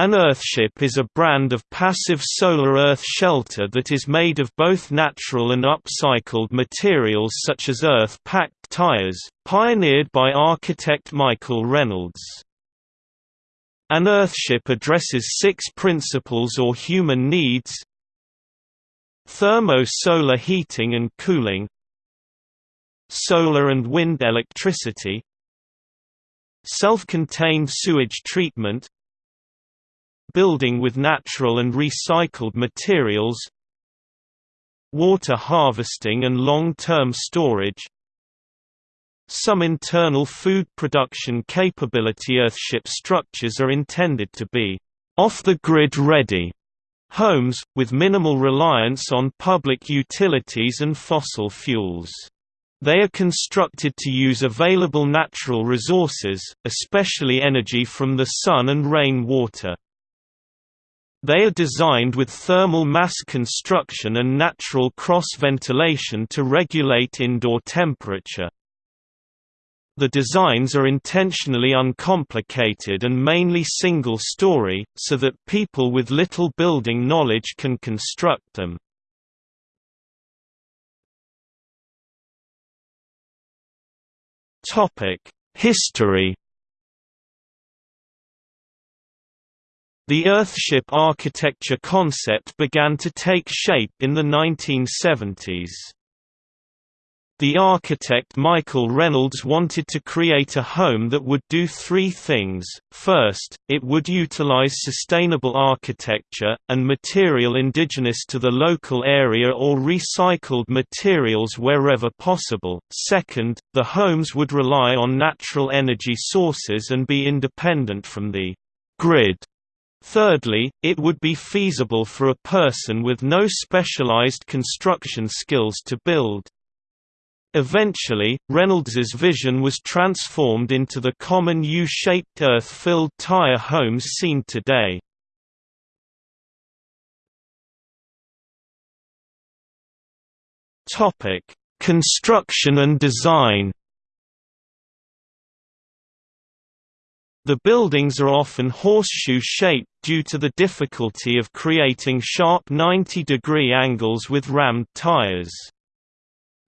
An earthship is a brand of passive solar earth shelter that is made of both natural and upcycled materials such as earth-packed tires, pioneered by architect Michael Reynolds. An earthship addresses six principles or human needs Thermo-solar heating and cooling Solar and wind electricity Self-contained sewage treatment building with natural and recycled materials water harvesting and long-term storage some internal food production capability Earthship structures are intended to be off-the-grid ready homes, with minimal reliance on public utilities and fossil fuels. They are constructed to use available natural resources, especially energy from the sun and rain water. They are designed with thermal mass construction and natural cross-ventilation to regulate indoor temperature. The designs are intentionally uncomplicated and mainly single-story, so that people with little building knowledge can construct them. History The Earthship architecture concept began to take shape in the 1970s. The architect Michael Reynolds wanted to create a home that would do three things. First, it would utilize sustainable architecture, and material indigenous to the local area or recycled materials wherever possible. Second, the homes would rely on natural energy sources and be independent from the grid Thirdly, it would be feasible for a person with no specialized construction skills to build. Eventually, Reynolds's vision was transformed into the common U-shaped earth-filled tire homes seen today. Construction and design The buildings are often horseshoe-shaped due to the difficulty of creating sharp 90-degree angles with rammed tires.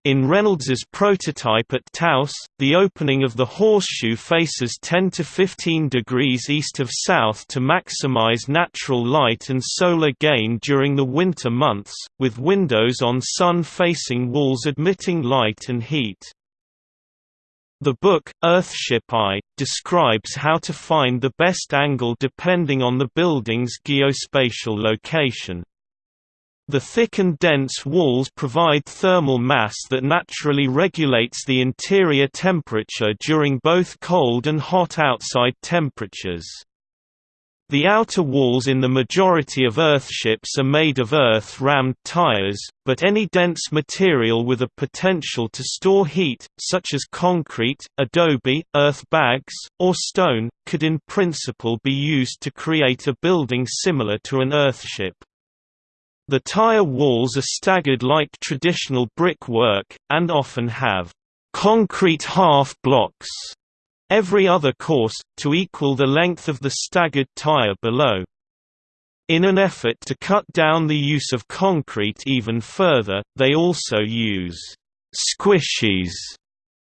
In Reynolds's prototype at Taos, the opening of the horseshoe faces 10 to 15 degrees east of south to maximize natural light and solar gain during the winter months, with windows on sun-facing walls admitting light and heat. The book, Earthship I, describes how to find the best angle depending on the building's geospatial location. The thick and dense walls provide thermal mass that naturally regulates the interior temperature during both cold and hot outside temperatures. The outer walls in the majority of earthships are made of earth-rammed tires, but any dense material with a potential to store heat, such as concrete, adobe, earth bags, or stone, could in principle be used to create a building similar to an earthship. The tire walls are staggered like traditional brickwork, and often have concrete half blocks every other course, to equal the length of the staggered tire below. In an effort to cut down the use of concrete even further, they also use squishies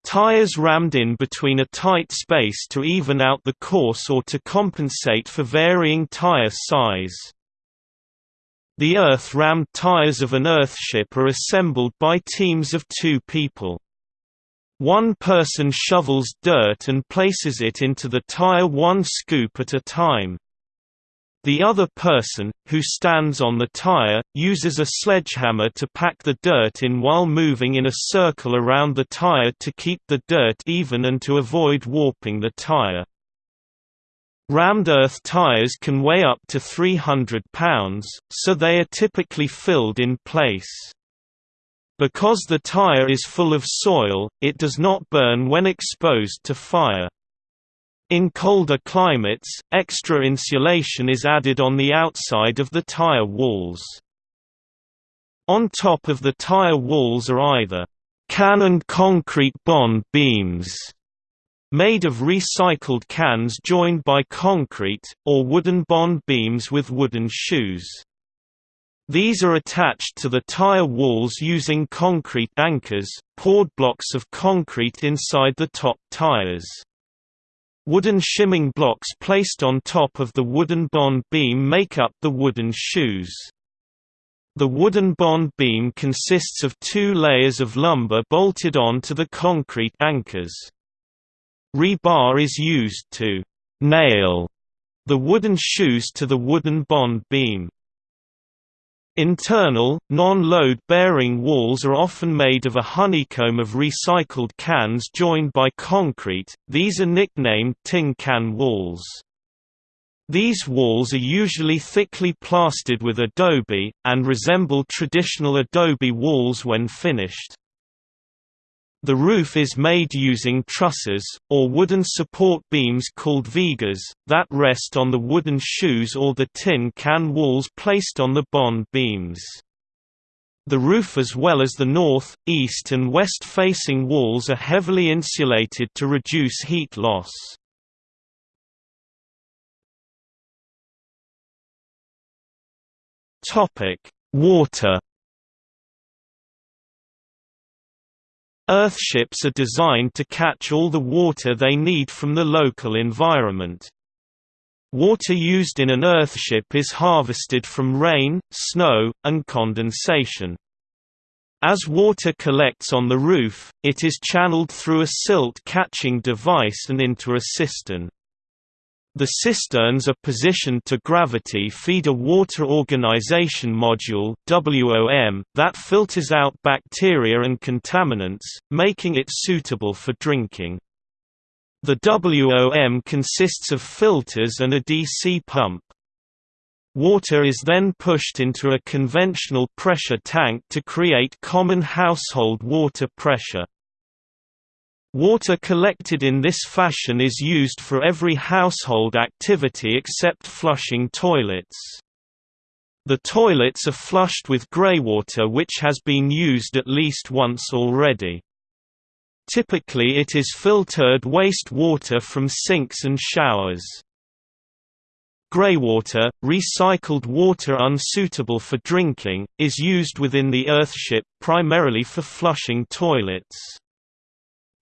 tires rammed in between a tight space to even out the course or to compensate for varying tire size. The earth-rammed tires of an earthship are assembled by teams of two people. One person shovels dirt and places it into the tire one scoop at a time. The other person, who stands on the tire, uses a sledgehammer to pack the dirt in while moving in a circle around the tire to keep the dirt even and to avoid warping the tire. Rammed earth tires can weigh up to 300 pounds, so they are typically filled in place. Because the tire is full of soil, it does not burn when exposed to fire. In colder climates, extra insulation is added on the outside of the tire walls. On top of the tire walls are either can and concrete bond beams made of recycled cans joined by concrete, or wooden bond beams with wooden shoes. These are attached to the tire walls using concrete anchors, poured blocks of concrete inside the top tires. Wooden shimming blocks placed on top of the wooden bond beam make up the wooden shoes. The wooden bond beam consists of two layers of lumber bolted on to the concrete anchors. Rebar is used to «nail» the wooden shoes to the wooden bond beam. Internal, non-load-bearing walls are often made of a honeycomb of recycled cans joined by concrete, these are nicknamed tin can walls. These walls are usually thickly plastered with adobe, and resemble traditional adobe walls when finished. The roof is made using trusses, or wooden support beams called vigas, that rest on the wooden shoes or the tin can walls placed on the bond beams. The roof as well as the north, east and west facing walls are heavily insulated to reduce heat loss. Water. Earthships are designed to catch all the water they need from the local environment. Water used in an earthship is harvested from rain, snow, and condensation. As water collects on the roof, it is channeled through a silt-catching device and into a cistern. The cisterns are positioned to gravity feed a water organization module WOM that filters out bacteria and contaminants, making it suitable for drinking. The WOM consists of filters and a DC pump. Water is then pushed into a conventional pressure tank to create common household water pressure. Water collected in this fashion is used for every household activity except flushing toilets. The toilets are flushed with greywater which has been used at least once already. Typically it is filtered waste water from sinks and showers. Greywater, recycled water unsuitable for drinking, is used within the earthship primarily for flushing toilets.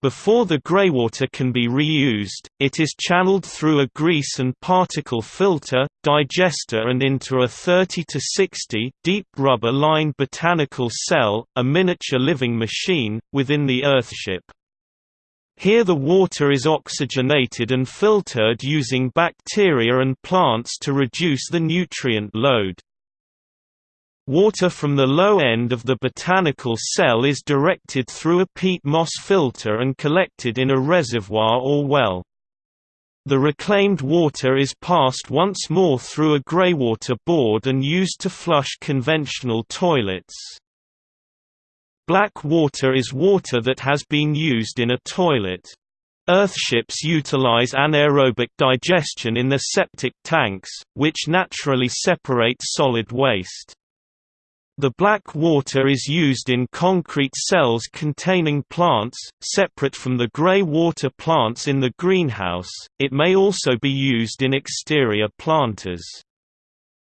Before the greywater can be reused, it is channeled through a grease and particle filter, digester and into a 30 to 60 deep rubber-lined botanical cell, a miniature living machine, within the earthship. Here the water is oxygenated and filtered using bacteria and plants to reduce the nutrient load. Water from the low end of the botanical cell is directed through a peat moss filter and collected in a reservoir or well. The reclaimed water is passed once more through a greywater board and used to flush conventional toilets. Black water is water that has been used in a toilet. Earthships utilize anaerobic digestion in their septic tanks, which naturally separate solid waste. The black water is used in concrete cells containing plants, separate from the grey water plants in the greenhouse, it may also be used in exterior planters.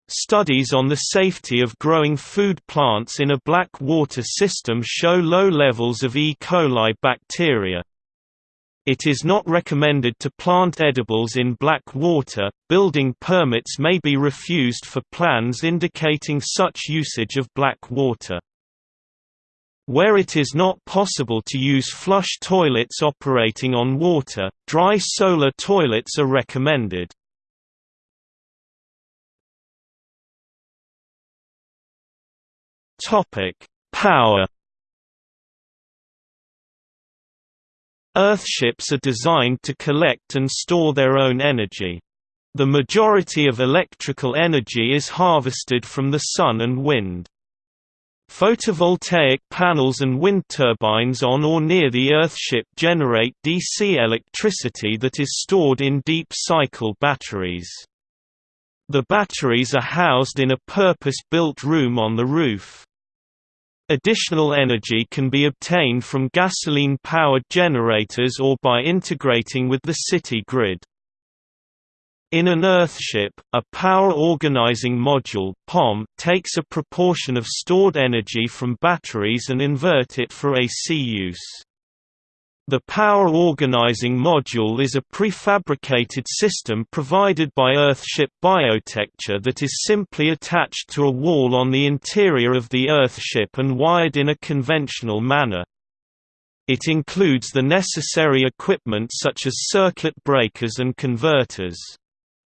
Studies on the safety of growing food plants in a black water system show low levels of E. coli bacteria. It is not recommended to plant edibles in black water. Building permits may be refused for plans indicating such usage of black water. Where it is not possible to use flush toilets operating on water, dry solar toilets are recommended. Topic: Power Earthships are designed to collect and store their own energy. The majority of electrical energy is harvested from the sun and wind. Photovoltaic panels and wind turbines on or near the Earthship generate DC electricity that is stored in deep cycle batteries. The batteries are housed in a purpose-built room on the roof. Additional energy can be obtained from gasoline-powered generators or by integrating with the city grid. In an Earthship, a Power Organizing Module POM takes a proportion of stored energy from batteries and invert it for AC use. The Power Organizing Module is a prefabricated system provided by Earthship Biotecture that is simply attached to a wall on the interior of the Earthship and wired in a conventional manner. It includes the necessary equipment such as circuit breakers and converters.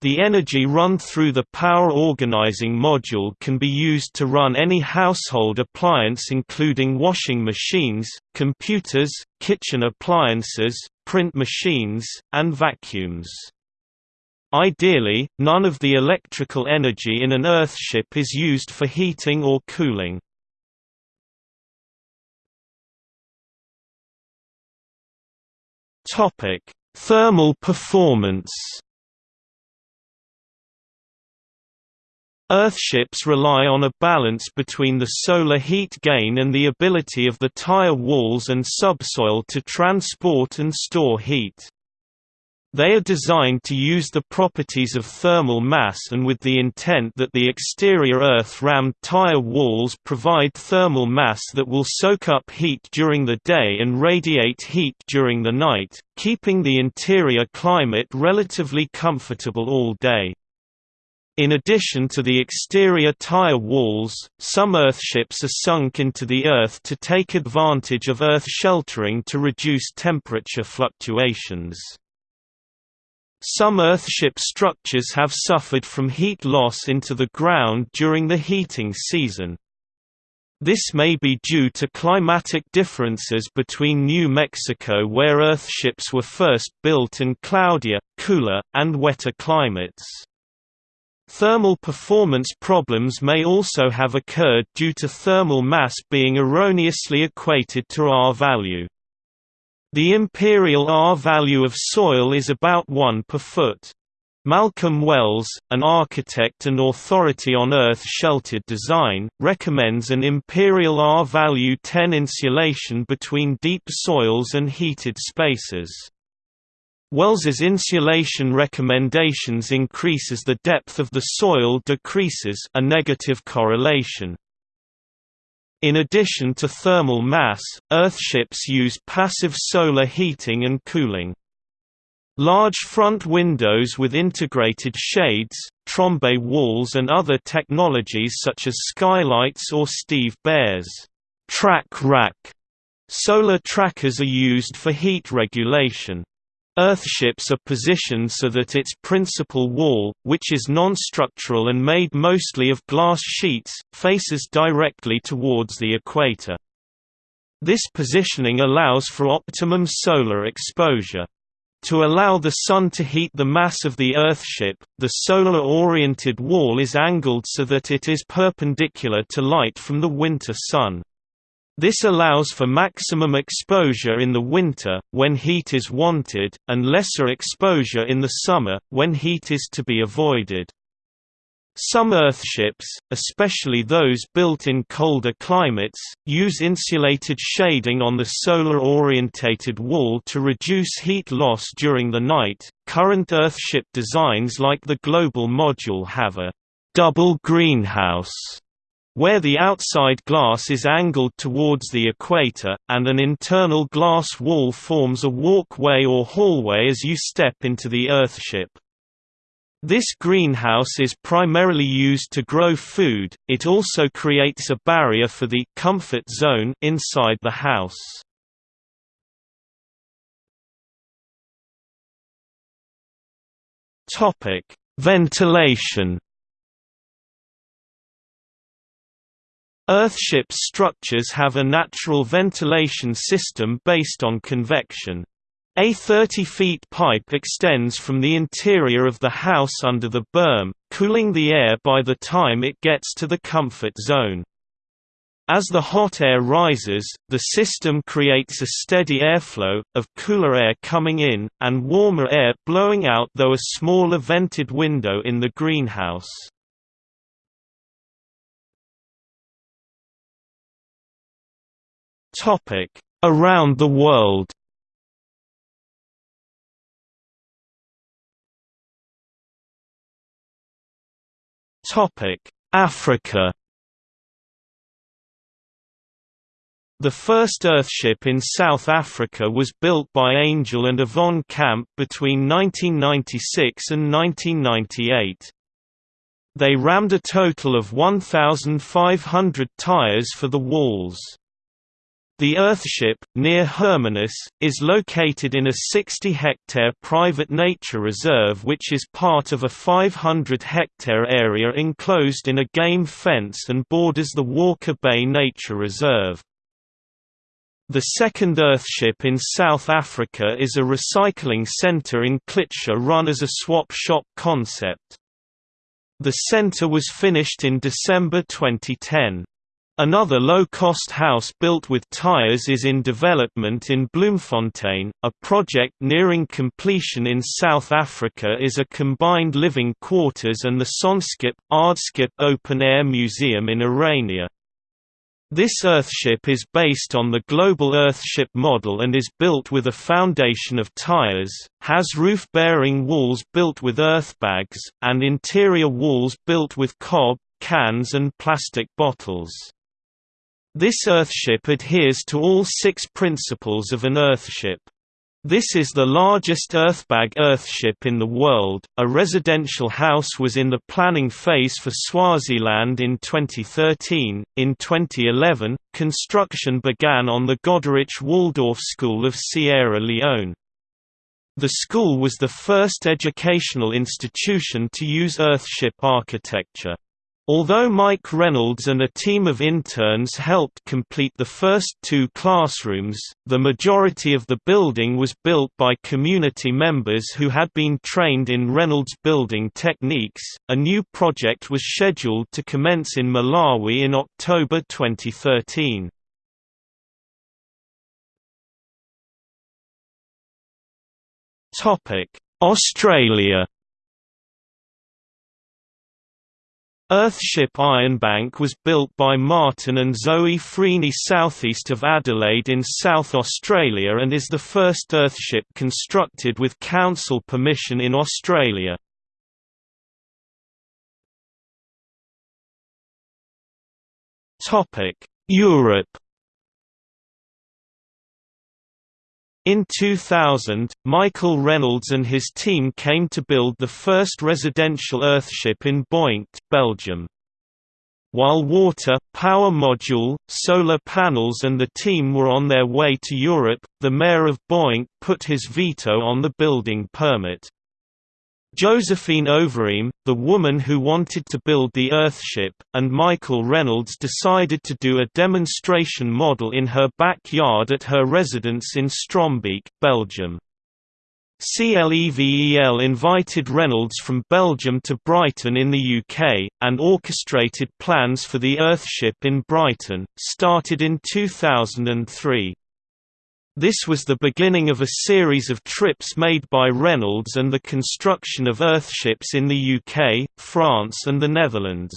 The energy run through the power organizing module can be used to run any household appliance including washing machines, computers, kitchen appliances, print machines, and vacuums. Ideally, none of the electrical energy in an Earthship is used for heating or cooling. Thermal performance Earthships rely on a balance between the solar heat gain and the ability of the tire walls and subsoil to transport and store heat. They are designed to use the properties of thermal mass and with the intent that the exterior earth-rammed tire walls provide thermal mass that will soak up heat during the day and radiate heat during the night, keeping the interior climate relatively comfortable all day. In addition to the exterior tire walls, some earthships are sunk into the earth to take advantage of earth sheltering to reduce temperature fluctuations. Some earthship structures have suffered from heat loss into the ground during the heating season. This may be due to climatic differences between New Mexico where earthships were first built and cloudier, cooler, and wetter climates. Thermal performance problems may also have occurred due to thermal mass being erroneously equated to R value. The imperial R value of soil is about 1 per foot. Malcolm Wells, an architect and authority on earth-sheltered design, recommends an imperial R value 10 insulation between deep soils and heated spaces. Wells's insulation recommendations increase as the depth of the soil decreases a negative correlation. In addition to thermal mass, earthships use passive solar heating and cooling. Large front windows with integrated shades, trombe walls and other technologies such as skylights or Steve Baer's track rack solar trackers are used for heat regulation. Earthships are positioned so that its principal wall, which is non-structural and made mostly of glass sheets, faces directly towards the equator. This positioning allows for optimum solar exposure. To allow the Sun to heat the mass of the Earthship, the solar-oriented wall is angled so that it is perpendicular to light from the winter sun. This allows for maximum exposure in the winter, when heat is wanted, and lesser exposure in the summer, when heat is to be avoided. Some earthships, especially those built in colder climates, use insulated shading on the solar-orientated wall to reduce heat loss during the night. Current earthship designs like the Global Module have a double greenhouse where the outside glass is angled towards the equator, and an internal glass wall forms a walkway or hallway as you step into the earthship. This greenhouse is primarily used to grow food, it also creates a barrier for the comfort zone inside the house. Ventilation Earthship structures have a natural ventilation system based on convection. A 30 feet pipe extends from the interior of the house under the berm, cooling the air by the time it gets to the comfort zone. As the hot air rises, the system creates a steady airflow, of cooler air coming in, and warmer air blowing out though a smaller vented window in the greenhouse. Around the world Topic: Africa The first Earthship in South Africa was built by Angel and Yvonne Camp between 1996 and 1998. They rammed a total of 1,500 tires for the walls. The Earthship, near Hermanus, is located in a 60-hectare private nature reserve which is part of a 500-hectare area enclosed in a game fence and borders the Walker Bay Nature Reserve. The second Earthship in South Africa is a recycling centre in Khayelitsha run as a swap shop concept. The centre was finished in December 2010. Another low-cost house built with tires is in development in Bloemfontein. A project nearing completion in South Africa is a combined living quarters and the Sonskip Aardskip open-air museum in Orania. This Earthship is based on the global Earthship model and is built with a foundation of tires, has roof-bearing walls built with earthbags, and interior walls built with cob, cans and plastic bottles. This Earthship adheres to all six principles of an Earthship. This is the largest earthbag earthship in the world. A residential house was in the planning phase for Swaziland in 2013. In 2011, construction began on the Goderich Waldorf School of Sierra Leone. The school was the first educational institution to use earthship architecture. Although Mike Reynolds and a team of interns helped complete the first two classrooms, the majority of the building was built by community members who had been trained in Reynolds building techniques. A new project was scheduled to commence in Malawi in October 2013. Topic: Australia Earthship Ironbank was built by Martin and Zoe Freney southeast of Adelaide in South Australia and is the first Earthship constructed with council permission in Australia. Europe In 2000, Michael Reynolds and his team came to build the first residential Earthship in Boinkt, Belgium. While water, power module, solar panels and the team were on their way to Europe, the mayor of Boinkt put his veto on the building permit. Josephine Overeem, the woman who wanted to build the Earthship, and Michael Reynolds decided to do a demonstration model in her backyard at her residence in Strombeek, Belgium. CLEVEL invited Reynolds from Belgium to Brighton in the UK, and orchestrated plans for the Earthship in Brighton, started in 2003. This was the beginning of a series of trips made by Reynolds and the construction of Earthships in the UK, France and the Netherlands.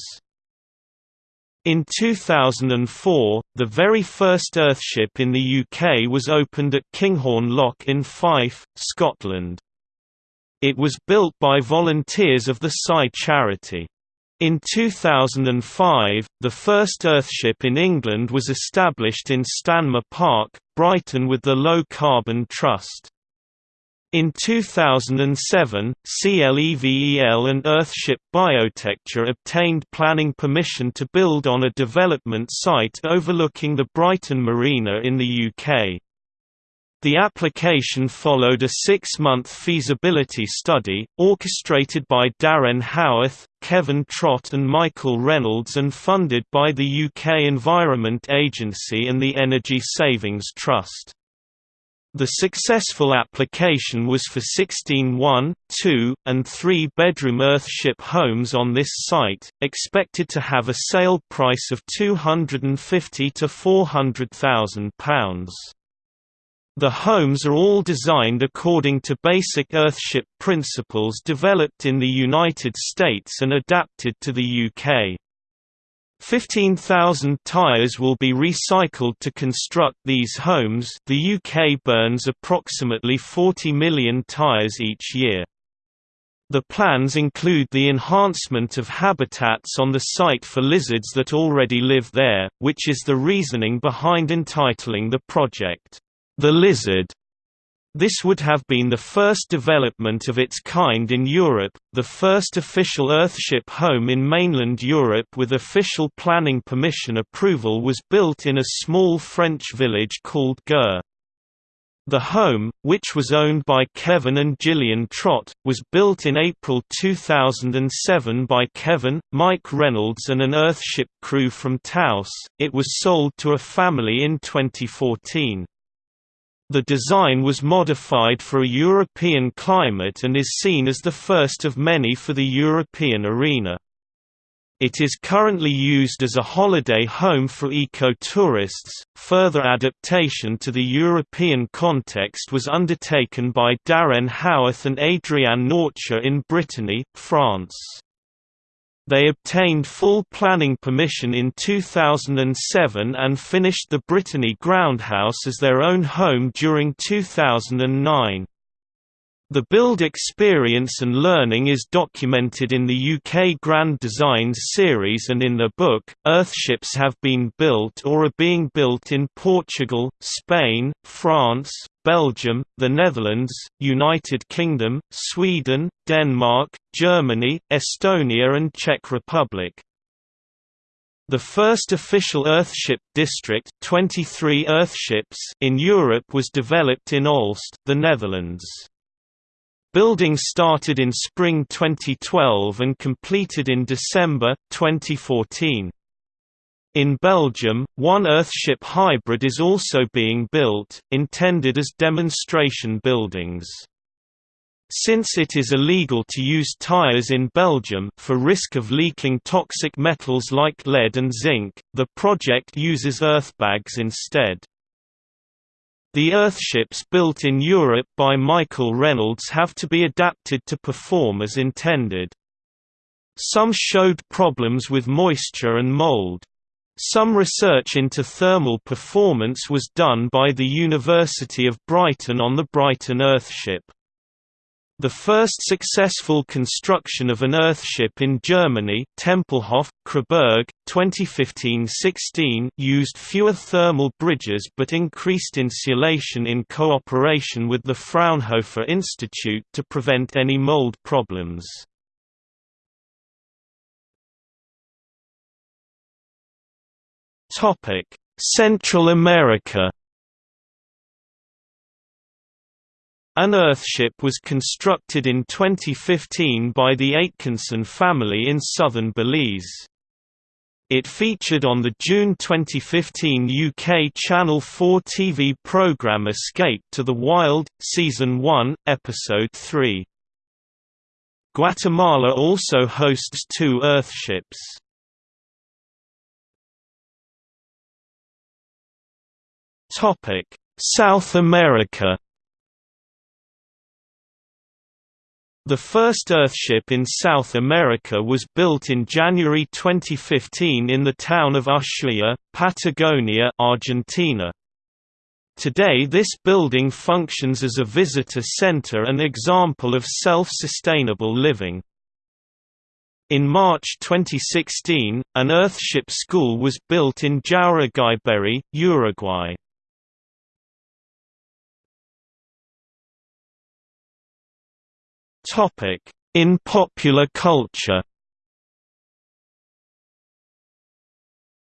In 2004, the very first Earthship in the UK was opened at Kinghorn Loch in Fife, Scotland. It was built by volunteers of the Psi charity. In 2005, the first Earthship in England was established in Stanmer Park, Brighton with the Low Carbon Trust. In 2007, CLEVEL and Earthship Biotecture obtained planning permission to build on a development site overlooking the Brighton Marina in the UK. The application followed a six-month feasibility study, orchestrated by Darren Howarth, Kevin Trott and Michael Reynolds and funded by the UK Environment Agency and the Energy Savings Trust. The successful application was for 16 one, two, and three-bedroom Earthship homes on this site, expected to have a sale price of £250 to £400,000. The homes are all designed according to basic Earthship principles developed in the United States and adapted to the UK. 15,000 tyres will be recycled to construct these homes the UK burns approximately 40 million tyres each year. The plans include the enhancement of habitats on the site for lizards that already live there, which is the reasoning behind entitling the project, The Lizard. This would have been the first development of its kind in Europe, the first official Earthship home in mainland Europe with official planning permission approval was built in a small French village called Gurs. The home, which was owned by Kevin and Gillian Trott, was built in April 2007 by Kevin, Mike Reynolds and an Earthship crew from Taos. It was sold to a family in 2014. The design was modified for a European climate and is seen as the first of many for the European arena. It is currently used as a holiday home for eco-tourists. Further adaptation to the European context was undertaken by Darren Howarth and Adrian Nortje in Brittany, France. They obtained full planning permission in 2007 and finished the Brittany Groundhouse as their own home during 2009. The build experience and learning is documented in the UK Grand Designs series and in the book. Earthships have been built or are being built in Portugal, Spain, France, Belgium, the Netherlands, United Kingdom, Sweden, Denmark, Germany, Estonia, and Czech Republic. The first official Earthship district 23 Earthships in Europe was developed in Olst, the Netherlands. Building started in spring 2012 and completed in December, 2014. In Belgium, one Earthship hybrid is also being built, intended as demonstration buildings. Since it is illegal to use tires in Belgium for risk of leaking toxic metals like lead and zinc, the project uses earthbags instead. The Earthships built in Europe by Michael Reynolds have to be adapted to perform as intended. Some showed problems with moisture and mold. Some research into thermal performance was done by the University of Brighton on the Brighton Earthship. The first successful construction of an Earthship in Germany Tempelhof, Kreßberg, 2015–16 used fewer thermal bridges but increased insulation in cooperation with the Fraunhofer Institute to prevent any mold problems. Central America An Earthship was constructed in 2015 by the Aitkinson family in southern Belize. It featured on the June 2015 UK Channel 4 TV programme Escape to the Wild, Season 1, Episode 3. Guatemala also hosts two Earthships. South America The first Earthship in South America was built in January 2015 in the town of Ushuaia, Patagonia, Argentina. Today this building functions as a visitor center and example of self-sustainable living. In March 2016, an Earthship school was built in Jaureguiberry, Uruguay. In popular culture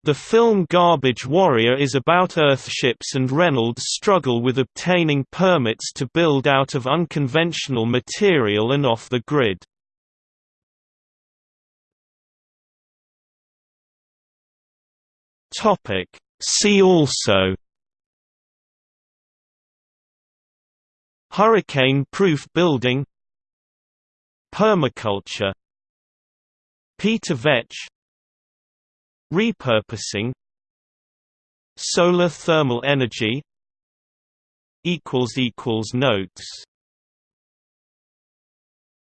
The film Garbage Warrior is about Earthships and Reynolds' struggle with obtaining permits to build out of unconventional material and off the grid. See also Hurricane-proof building Permaculture Peter Vetsch Repurposing Solar thermal energy Notes